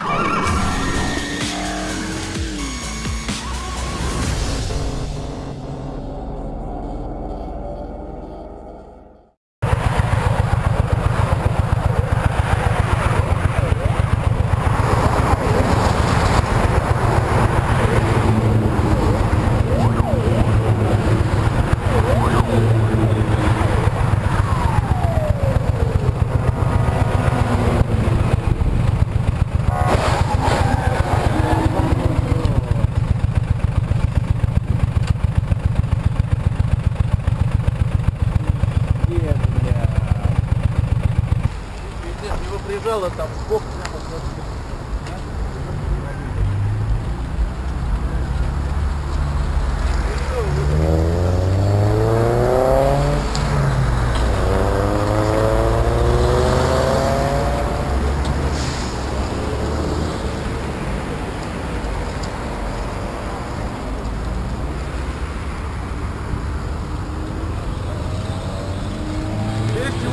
Его приезжало там бог прямо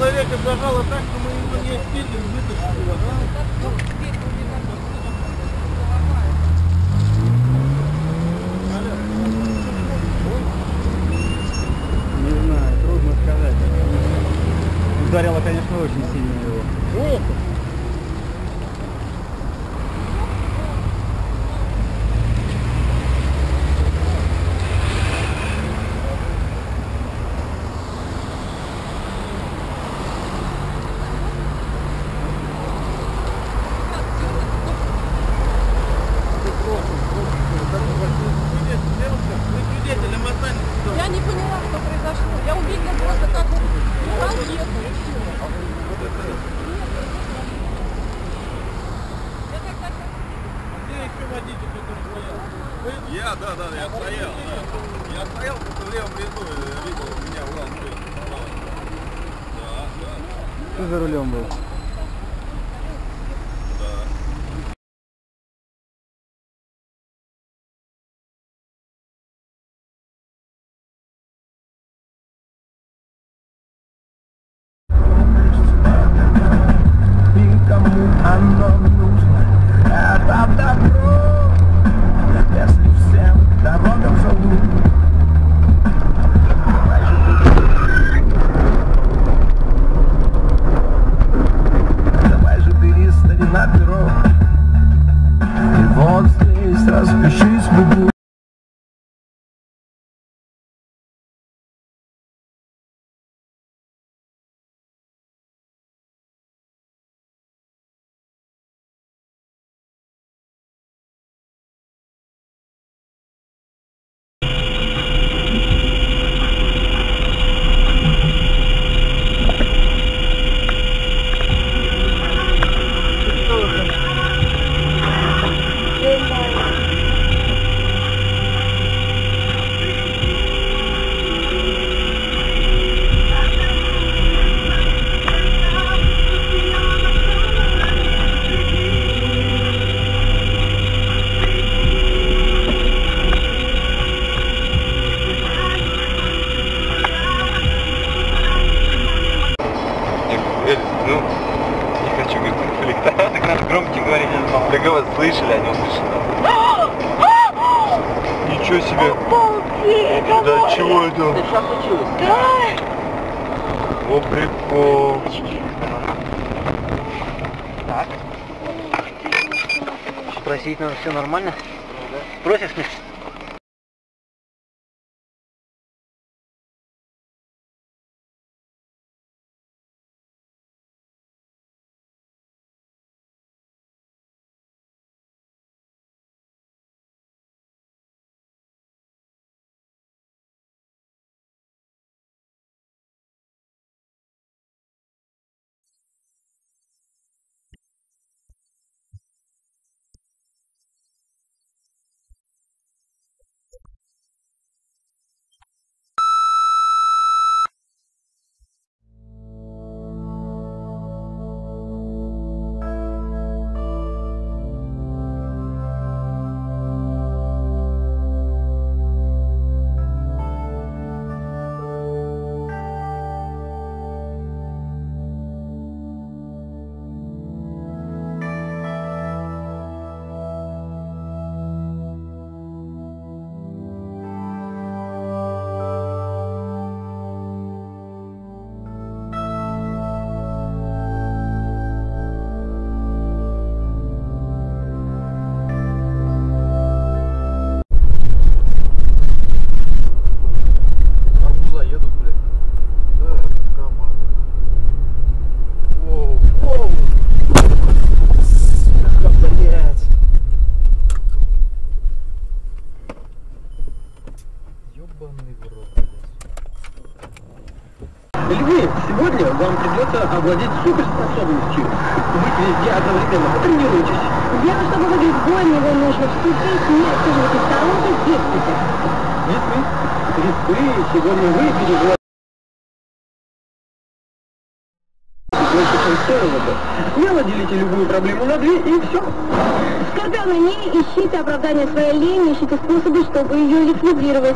Человека зажало так, что мы его не успели вытащить его, да? Не знаю, трудно сказать. Ударило, конечно, очень сильно его. Девушка, вы свидетелем останетесь. Я не поняла, что произошло. Я увидела просто, как он упал ехал. и всё. Я так начала Где еще водитель, который стоял? Вы? Я, да, да, я стоял, да. Я стоял в левом ряду, и видел, меня Урал стоит. Да, да, Кто за рулем был? Ну, не хочу говорить конфликта. Так надо громче говорить. Да кого слышали, они услышали. Ничего себе. Да чего это? Что случилось? О, прикол. Так. Спросить надо, все нормально? Спросишь мне? Сегодня вам придется овладеть суперспособностью. Быть везде одновременно. Потренируйтесь. Дело, чтобы выиграть бой, его нужно вступить, не отсиживать в сторонке, действуйте. Весы, весы, сегодня вы переживаете Смело делите любую проблему на две и все. Скорбя не ищите оправдания своей лени, ищите способы, чтобы ее ликвидировать.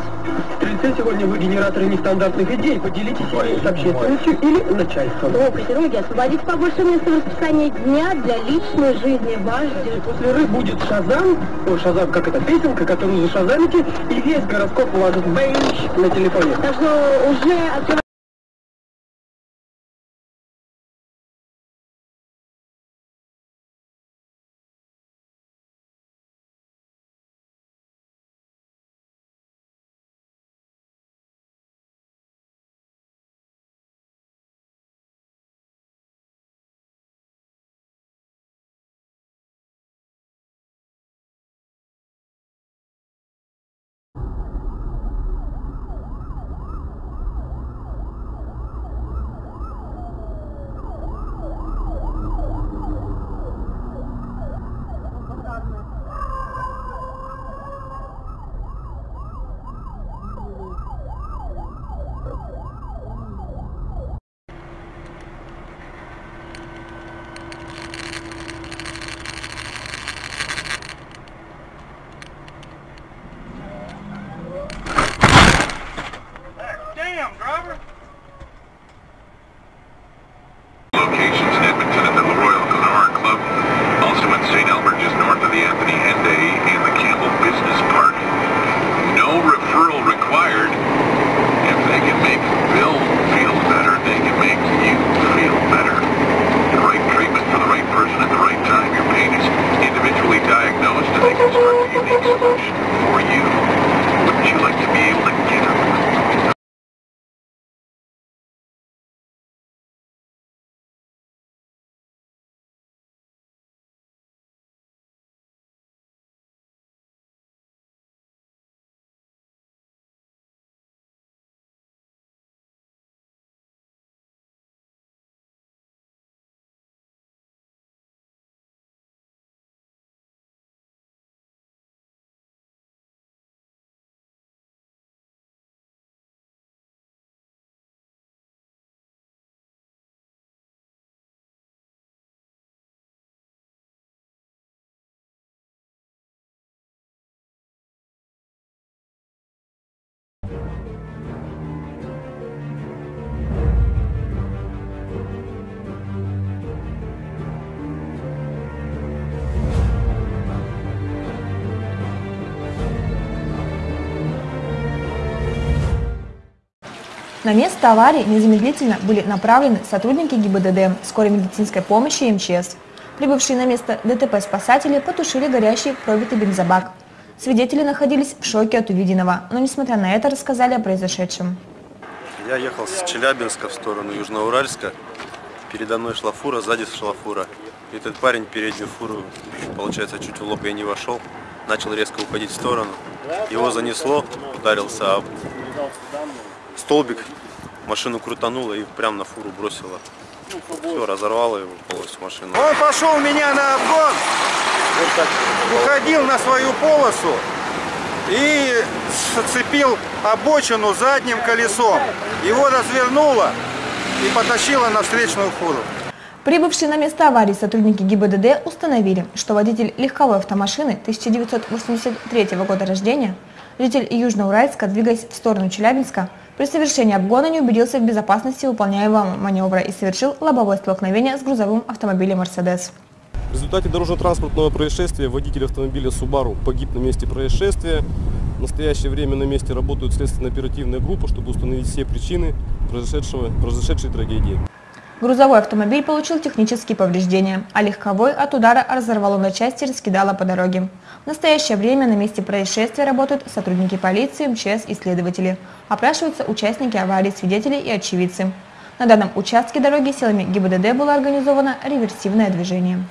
Стрельцы, сегодня вы генераторы нестандартных идей. Поделитесь ими с общественностью или начальством. О, козероги, освободите побольше места в расписании дня для личной жизни. Ваш И после ры будет Шазам, о, Шазам, как это, песенка, которую зашазамите, и весь гороскоп у вас бейдж на телефоне. Так что уже открывайте На место аварии незамедлительно были направлены сотрудники ГИБДД, скорой медицинской помощи и МЧС. Прибывшие на место ДТП спасатели потушили горящий пробитый бензобак. Свидетели находились в шоке от увиденного, но несмотря на это рассказали о произошедшем. Я ехал с Челябинска в сторону Южноуральска. Передо мной шла фура, сзади шла фура. И этот парень переднюю фуру, получается, чуть в лоб я не вошел. Начал резко уходить в сторону. Его занесло, ударился об столбик. Машину крутануло и прям на фуру бросило. Все, разорвало его полностью машину. Он пошел меня на обгон, уходил на свою полосу и зацепил обочину задним колесом. Его развернуло и потащило на встречную фуру. Прибывшие на место аварии сотрудники ГИБДД установили, что водитель легковой автомашины 1983 года рождения, житель Южноуральска, двигаясь в сторону Челябинска, при совершении обгона не убедился в безопасности выполняемого маневра и совершил лобовое столкновение с грузовым автомобилем «Мерседес». В результате дорожно-транспортного происшествия водитель автомобиля Subaru погиб на месте происшествия. В настоящее время на месте работают следственно-оперативная группа, чтобы установить все причины произошедшего, произошедшей трагедии. Грузовой автомобиль получил технические повреждения, а легковой от удара разорвало на части и раскидало по дороге. В настоящее время на месте происшествия работают сотрудники полиции, МЧС и следователи. Опрашиваются участники аварии, свидетели и очевидцы. На данном участке дороги силами ГИБДД было организовано реверсивное движение.